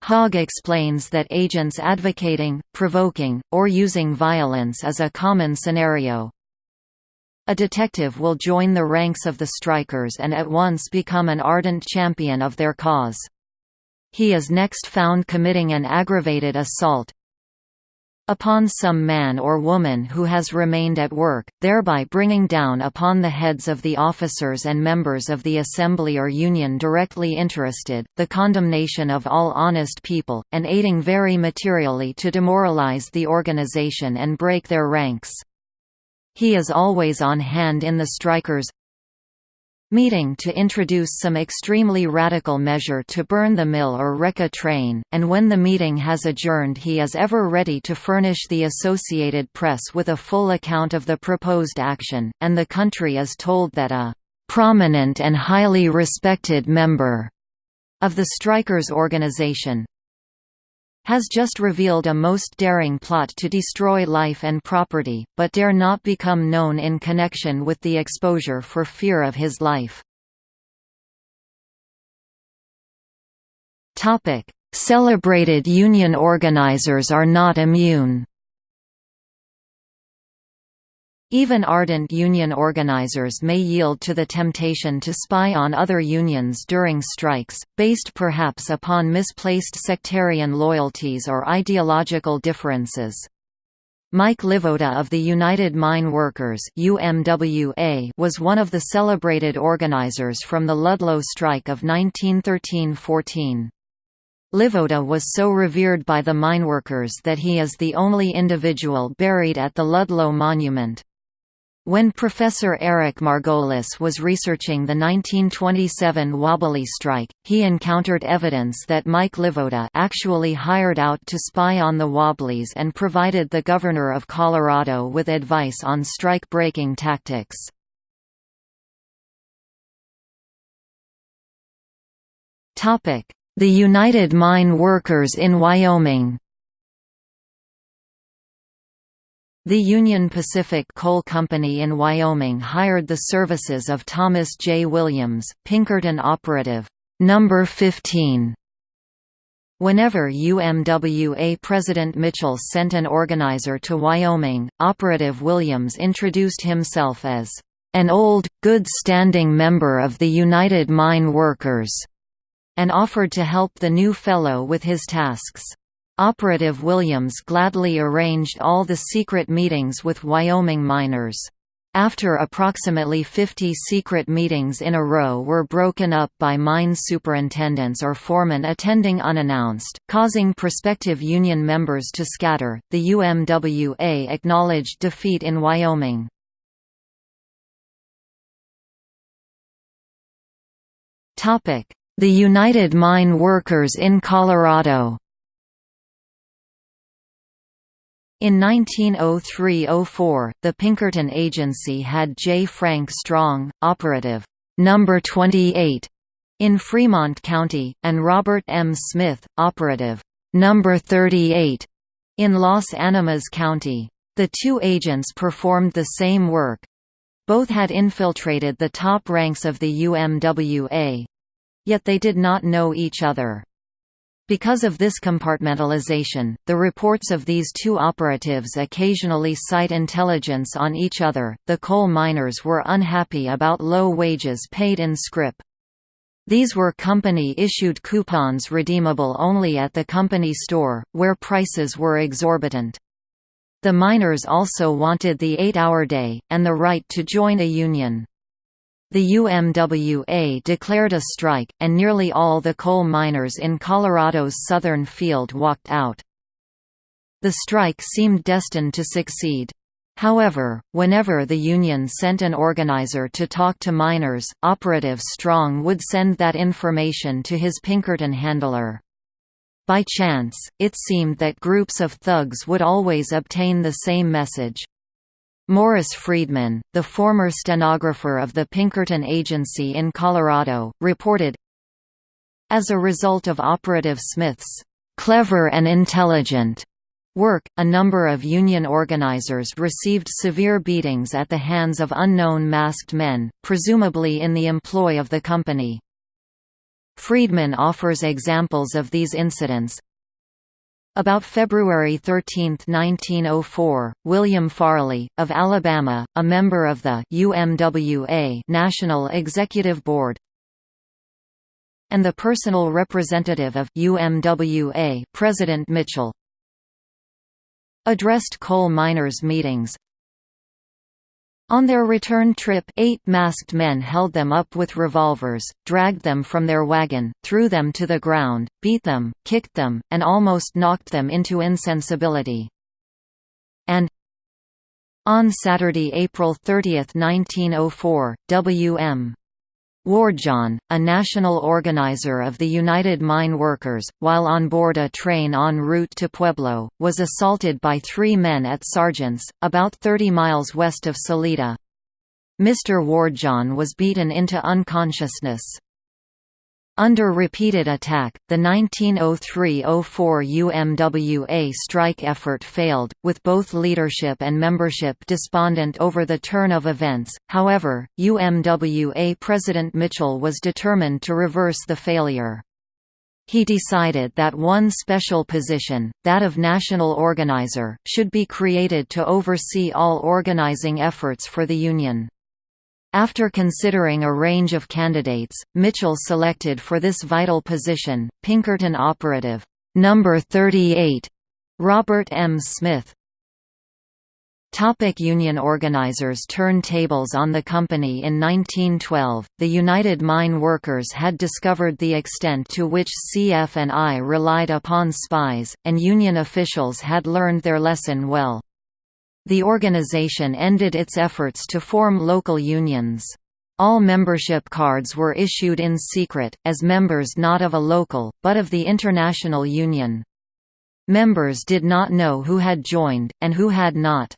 Hogg explains that agents advocating, provoking, or using violence is a common scenario. A detective will join the ranks of the strikers and at once become an ardent champion of their cause. He is next found committing an aggravated assault, upon some man or woman who has remained at work, thereby bringing down upon the heads of the officers and members of the assembly or union directly interested, the condemnation of all honest people, and aiding very materially to demoralize the organization and break their ranks. He is always on hand in the strikers' meeting to introduce some extremely radical measure to burn the mill or wreck a train, and when the meeting has adjourned he is ever ready to furnish the Associated Press with a full account of the proposed action, and the country is told that a "...prominent and highly respected member," of the strikers' organization, has just revealed a most daring plot to destroy life and property, but dare not become known in connection with the exposure for fear of his life. Celebrated union organizers are not immune even ardent union organizers may yield to the temptation to spy on other unions during strikes, based perhaps upon misplaced sectarian loyalties or ideological differences. Mike Livoda of the United Mine Workers UMWA was one of the celebrated organizers from the Ludlow strike of 1913–14. Livoda was so revered by the mineworkers that he is the only individual buried at the Ludlow Monument. When Professor Eric Margolis was researching the 1927 Wobbly strike, he encountered evidence that Mike Livoda actually hired out to spy on the Wobblies and provided the governor of Colorado with advice on strike-breaking tactics. The United Mine Workers in Wyoming The Union Pacific Coal Company in Wyoming hired the services of Thomas J. Williams, Pinkerton operative, number 15. Whenever UMWA President Mitchell sent an organizer to Wyoming, Operative Williams introduced himself as an old, good-standing member of the United Mine Workers, and offered to help the new fellow with his tasks. Operative Williams gladly arranged all the secret meetings with Wyoming miners. After approximately 50 secret meetings in a row were broken up by mine superintendents or foremen attending unannounced, causing prospective union members to scatter, the UMWA acknowledged defeat in Wyoming. The United Mine Workers in Colorado In 1903–04, the Pinkerton Agency had J. Frank Strong, operative, number 28, in Fremont County, and Robert M. Smith, operative, number 38, in Las Animas County. The two agents performed the same work. Both had infiltrated the top ranks of the UMWA. Yet they did not know each other. Because of this compartmentalization, the reports of these two operatives occasionally cite intelligence on each other. The coal miners were unhappy about low wages paid in scrip. These were company-issued coupons redeemable only at the company store, where prices were exorbitant. The miners also wanted the eight-hour day, and the right to join a union. The UMWA declared a strike, and nearly all the coal miners in Colorado's southern field walked out. The strike seemed destined to succeed. However, whenever the union sent an organizer to talk to miners, Operative Strong would send that information to his Pinkerton handler. By chance, it seemed that groups of thugs would always obtain the same message. Morris Friedman, the former stenographer of the Pinkerton Agency in Colorado, reported, As a result of Operative Smith's clever and intelligent work, a number of union organizers received severe beatings at the hands of unknown masked men, presumably in the employ of the company. Friedman offers examples of these incidents, about February 13, 1904, William Farley, of Alabama, a member of the UMWA National Executive Board, and the personal representative of UMWA President Mitchell, addressed coal miners' meetings. On their return trip eight masked men held them up with revolvers, dragged them from their wagon, threw them to the ground, beat them, kicked them, and almost knocked them into insensibility. And on Saturday, April 30, 1904, W.M. Wardjohn, a national organizer of the United Mine Workers, while on board a train en route to Pueblo, was assaulted by three men at Sargents, about 30 miles west of Salida. Mr. Wardjohn was beaten into unconsciousness. Under repeated attack, the 1903–04 UMWA strike effort failed, with both leadership and membership despondent over the turn of events. However, UMWA President Mitchell was determined to reverse the failure. He decided that one special position, that of national organizer, should be created to oversee all organizing efforts for the Union. After considering a range of candidates, Mitchell selected for this vital position, Pinkerton operative, number 38, Robert M. Smith. Topic Union organizers Turn tables on the company In 1912, the United Mine Workers had discovered the extent to which CF&I relied upon spies, and Union officials had learned their lesson well. The organization ended its efforts to form local unions. All membership cards were issued in secret, as members not of a local, but of the international union. Members did not know who had joined, and who had not.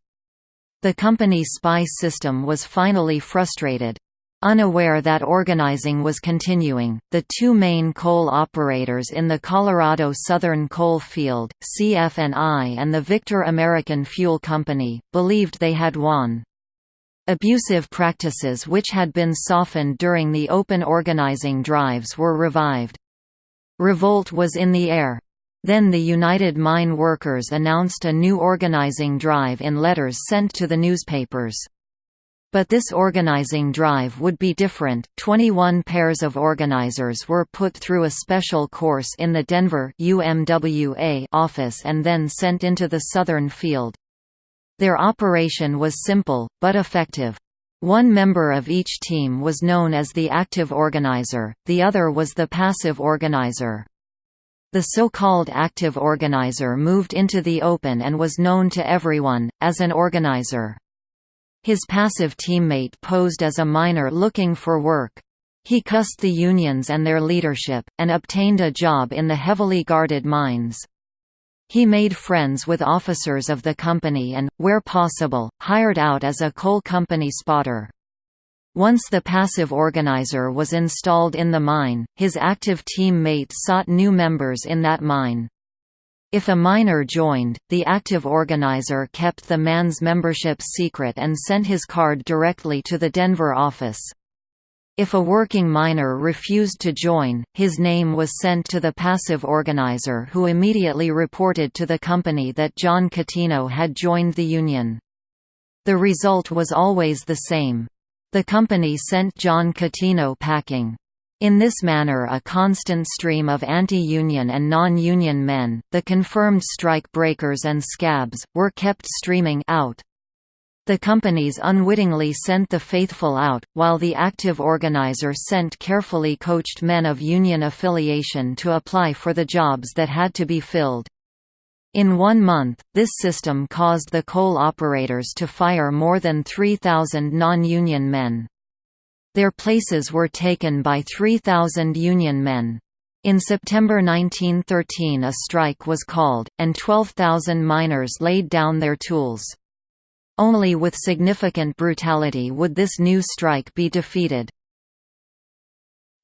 The company spy system was finally frustrated. Unaware that organizing was continuing, the two main coal operators in the Colorado Southern Coal Field, CF&I and the Victor American Fuel Company, believed they had won. Abusive practices which had been softened during the open organizing drives were revived. Revolt was in the air. Then the United Mine Workers announced a new organizing drive in letters sent to the newspapers. But this organizing drive would be different. 21 pairs of organizers were put through a special course in the Denver UMWA office and then sent into the southern field. Their operation was simple, but effective. One member of each team was known as the active organizer, the other was the passive organizer. The so-called active organizer moved into the open and was known to everyone, as an organizer. His passive teammate posed as a miner looking for work. He cussed the unions and their leadership, and obtained a job in the heavily guarded mines. He made friends with officers of the company and, where possible, hired out as a coal company spotter. Once the passive organizer was installed in the mine, his active team sought new members in that mine. If a miner joined, the active organizer kept the man's membership secret and sent his card directly to the Denver office. If a working miner refused to join, his name was sent to the passive organizer who immediately reported to the company that John Catino had joined the union. The result was always the same. The company sent John Catino packing. In this manner a constant stream of anti-union and non-union men, the confirmed strike breakers and scabs, were kept streaming out. The companies unwittingly sent the faithful out, while the active organizer sent carefully coached men of union affiliation to apply for the jobs that had to be filled. In one month, this system caused the coal operators to fire more than 3,000 non-union men. Their places were taken by 3,000 Union men. In September 1913 a strike was called, and 12,000 miners laid down their tools. Only with significant brutality would this new strike be defeated.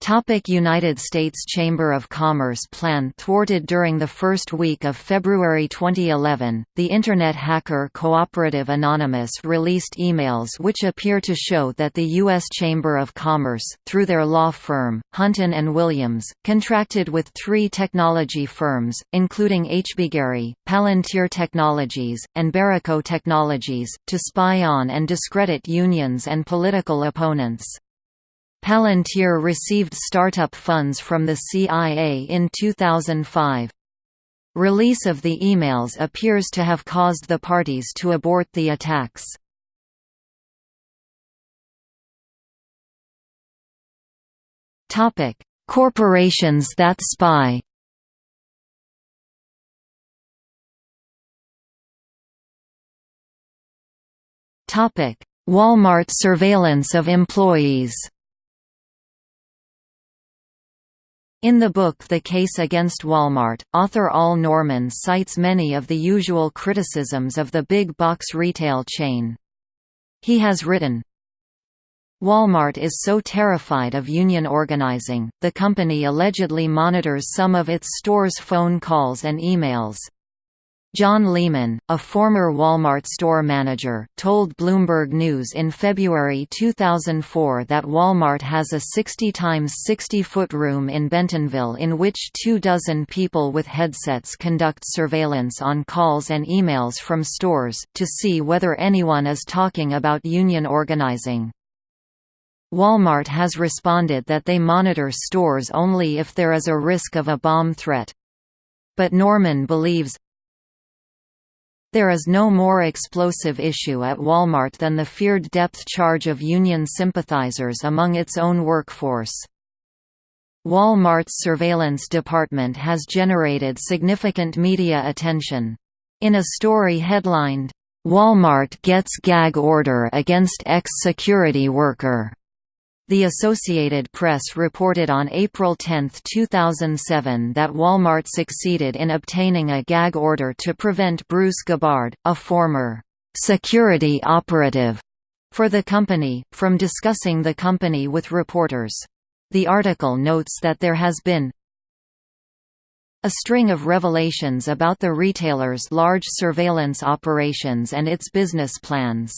Topic United States Chamber of Commerce plan thwarted during the first week of February 2011, the Internet hacker Cooperative Anonymous released emails which appear to show that the U.S. Chamber of Commerce, through their law firm, Hunton & Williams, contracted with three technology firms, including HBGary, Palantir Technologies, and Berico Technologies, to spy on and discredit unions and political opponents. Palantir received startup funds from the CIA in 2005. Release of the emails appears to have caused the parties to abort the attacks. Corporations that spy Walmart surveillance of employees In the book The Case Against Walmart, author Al Norman cites many of the usual criticisms of the big box retail chain. He has written, Walmart is so terrified of union organizing, the company allegedly monitors some of its stores' phone calls and emails. John Lehman, a former Walmart store manager, told Bloomberg News in February 2004 that Walmart has a 60 times 60 foot room in Bentonville in which two dozen people with headsets conduct surveillance on calls and emails from stores, to see whether anyone is talking about union organizing. Walmart has responded that they monitor stores only if there is a risk of a bomb threat. But Norman believes, there is no more explosive issue at Walmart than the feared depth charge of union sympathizers among its own workforce. Walmart's surveillance department has generated significant media attention. In a story headlined, "'Walmart Gets Gag Order Against Ex-Security Worker' The Associated Press reported on April 10, 2007 that Walmart succeeded in obtaining a gag order to prevent Bruce Gabbard, a former security operative for the company, from discussing the company with reporters. The article notes that there has been a string of revelations about the retailer's large surveillance operations and its business plans.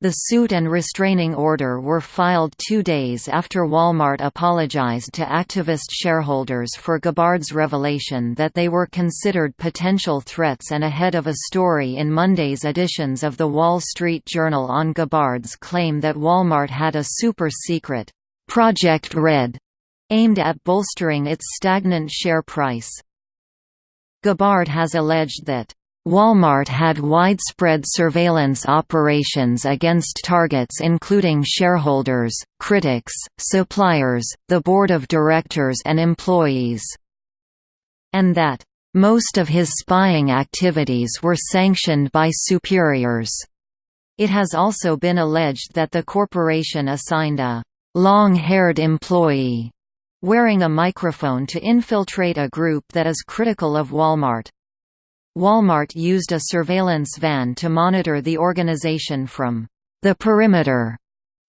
The suit and restraining order were filed two days after Walmart apologized to activist shareholders for Gabbard's revelation that they were considered potential threats and ahead of a story in Monday's editions of The Wall Street Journal on Gabbard's claim that Walmart had a super-secret, Project Red, aimed at bolstering its stagnant share price. Gabbard has alleged that Walmart had widespread surveillance operations against targets including shareholders, critics, suppliers, the board of directors and employees. And that, "...most of his spying activities were sanctioned by superiors." It has also been alleged that the corporation assigned a long-haired employee wearing a microphone to infiltrate a group that is critical of Walmart. Walmart used a surveillance van to monitor the organization from the perimeter.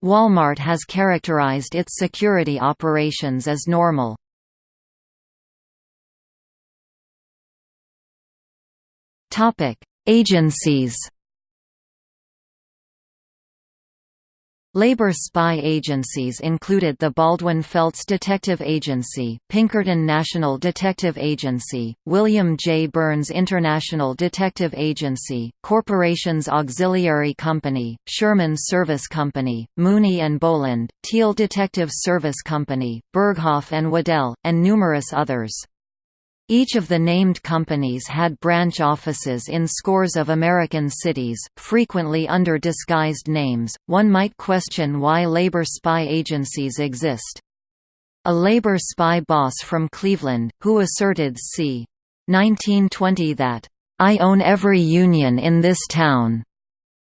Walmart has characterized its security operations as normal. Agencies Labor spy agencies included the Baldwin Felts Detective Agency, Pinkerton National Detective Agency, William J. Burns International Detective Agency, Corporations Auxiliary Company, Sherman Service Company, Mooney and Boland, Thiel Detective Service Company, Bergoff and Waddell, and numerous others. Each of the named companies had branch offices in scores of American cities, frequently under disguised names. One might question why labor spy agencies exist. A labor spy boss from Cleveland, who asserted c. 1920 that, I own every union in this town,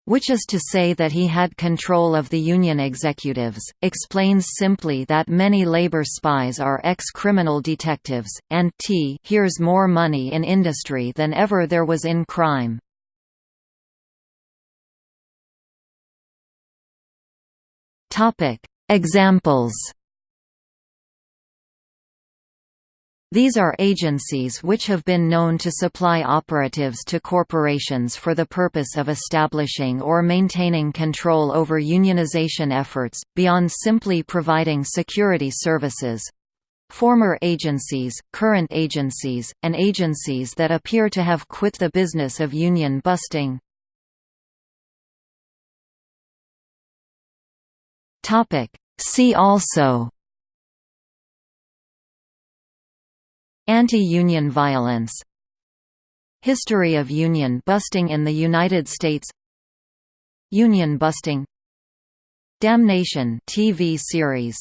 which is to say that he had control of the union executives, explains simply that many labor spies are ex-criminal detectives, and t here's more money in industry than ever there was in crime. Examples These are agencies which have been known to supply operatives to corporations for the purpose of establishing or maintaining control over unionization efforts, beyond simply providing security services. Former agencies, current agencies, and agencies that appear to have quit the business of union busting. See also Anti-union violence History of union busting in the United States Union busting Damnation TV series